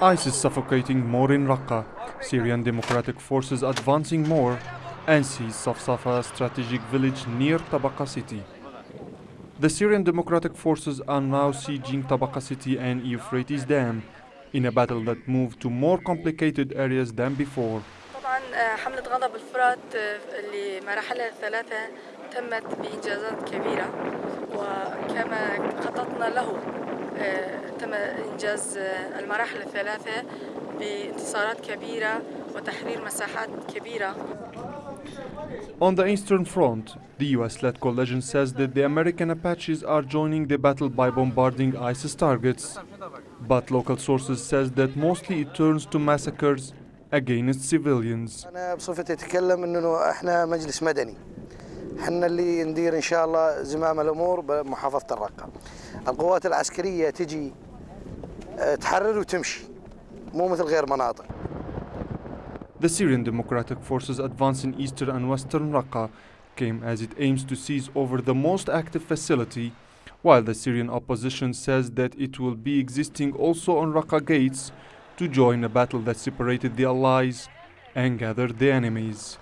ISIS suffocating more in Raqqa, Syrian Democratic Forces advancing more, and seize Safsafa strategic village near Tabqa city. The Syrian Democratic Forces are now sieging Tabqa city and Euphrates Dam in a battle that moved to more complicated areas than before. طبعا حملة غضب الفرات لمراحلها الثلاثة تمت بإنجازات كبيرة وكما خططنا له تم إنجاز المراحل الثلاثة بانتصارات كبيرة وتحرير مساحات كبيرة On the Eastern Front, the US-led coalition says that the American Apaches are joining the battle by bombarding ISIS targets. But local sources says that mostly it turns to massacres against civilians. أنا بصفتي أتكلم إنه إحنا مجلس مدني. إحنا اللي ندير إن شاء الله زمام الأمور بمحافظة الرقة. القوات العسكرية تجي تحرر وتمشي مو مثل غير مناطق. The Syrian Democratic Forces advance in eastern and western Raqqa came as it aims to seize over the most active facility, while the Syrian opposition says that it will be existing also on Raqqa gates to join a battle that separated the allies and gathered the enemies.